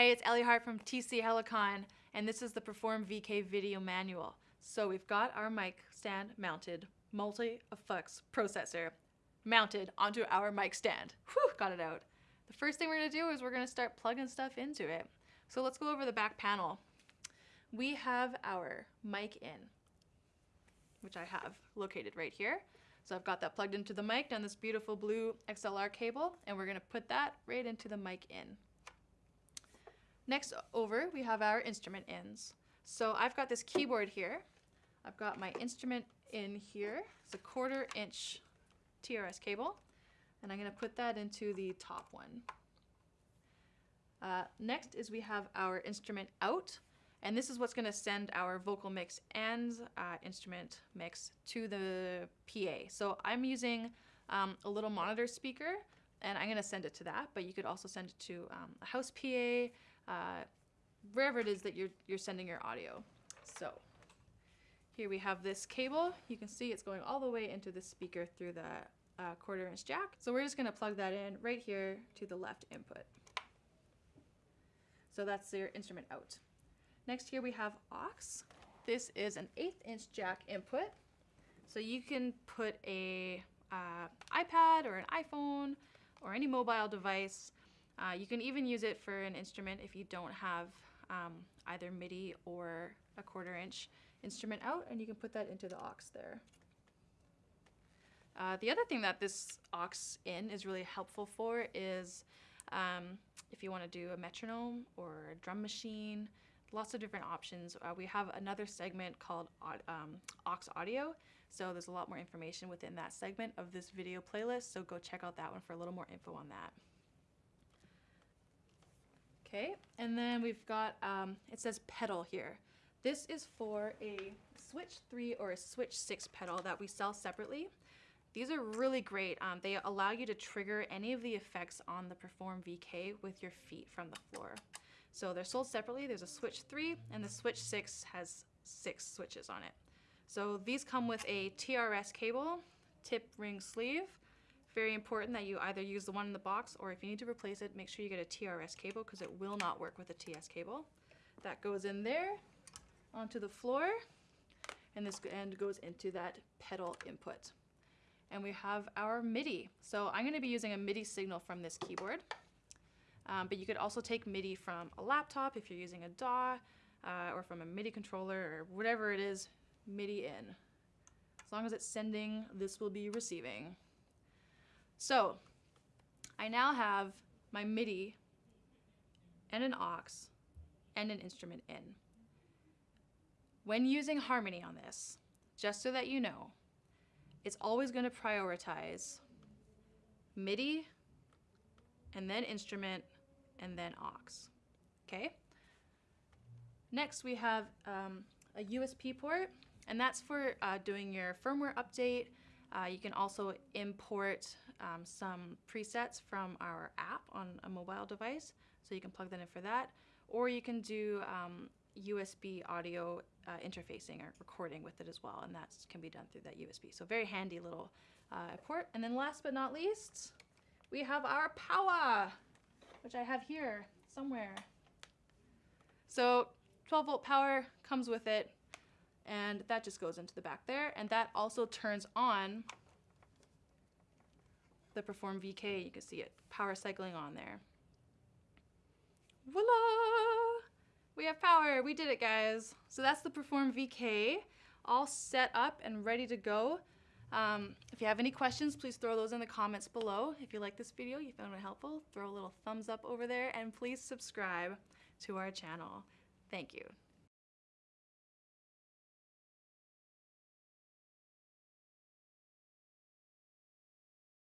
Hey, it's Ellie Hart from TC Helicon, and this is the Perform VK video manual. So we've got our mic stand mounted, multi-effects processor mounted onto our mic stand. Whew, got it out. The first thing we're gonna do is we're gonna start plugging stuff into it. So let's go over the back panel. We have our mic in, which I have located right here. So I've got that plugged into the mic down this beautiful blue XLR cable, and we're gonna put that right into the mic in. Next over, we have our instrument ins. So I've got this keyboard here. I've got my instrument in here. It's a quarter inch TRS cable. And I'm gonna put that into the top one. Uh, next is we have our instrument out. And this is what's gonna send our vocal mix and uh, instrument mix to the PA. So I'm using um, a little monitor speaker and I'm gonna send it to that, but you could also send it to um, a house PA, uh, wherever it is that you're, you're sending your audio. So here we have this cable. You can see it's going all the way into the speaker through the uh, quarter inch jack. So we're just gonna plug that in right here to the left input. So that's your instrument out. Next here we have aux. This is an eighth inch jack input. So you can put a uh, iPad or an iPhone or any mobile device uh, you can even use it for an instrument if you don't have um, either MIDI or a quarter inch instrument out and you can put that into the aux there. Uh, the other thing that this aux in is really helpful for is um, if you want to do a metronome or a drum machine, lots of different options. Uh, we have another segment called um, aux audio, so there's a lot more information within that segment of this video playlist, so go check out that one for a little more info on that. Okay, and then we've got, um, it says pedal here. This is for a Switch 3 or a Switch 6 pedal that we sell separately. These are really great. Um, they allow you to trigger any of the effects on the Perform VK with your feet from the floor. So they're sold separately. There's a Switch 3 and the Switch 6 has six switches on it. So these come with a TRS cable, tip ring sleeve, very important that you either use the one in the box or if you need to replace it, make sure you get a TRS cable because it will not work with a TS cable. That goes in there onto the floor and this end goes into that pedal input. And we have our MIDI. So I'm gonna be using a MIDI signal from this keyboard. Um, but you could also take MIDI from a laptop if you're using a DAW uh, or from a MIDI controller or whatever it is, MIDI in. As long as it's sending, this will be receiving. So I now have my MIDI and an aux and an instrument in. When using Harmony on this, just so that you know, it's always going to prioritize MIDI and then instrument and then aux. Okay? Next we have um, a USB port and that's for uh, doing your firmware update. Uh, you can also import um, some presets from our app on a mobile device, so you can plug that in for that. Or you can do um, USB audio uh, interfacing or recording with it as well, and that can be done through that USB. So very handy little uh, port. And then last but not least, we have our power, which I have here somewhere. So 12 volt power comes with it, and that just goes into the back there, and that also turns on the Perform VK. You can see it power cycling on there. Voila! We have power. We did it, guys. So that's the Perform VK all set up and ready to go. Um, if you have any questions, please throw those in the comments below. If you like this video, you found it helpful, throw a little thumbs up over there, and please subscribe to our channel. Thank you.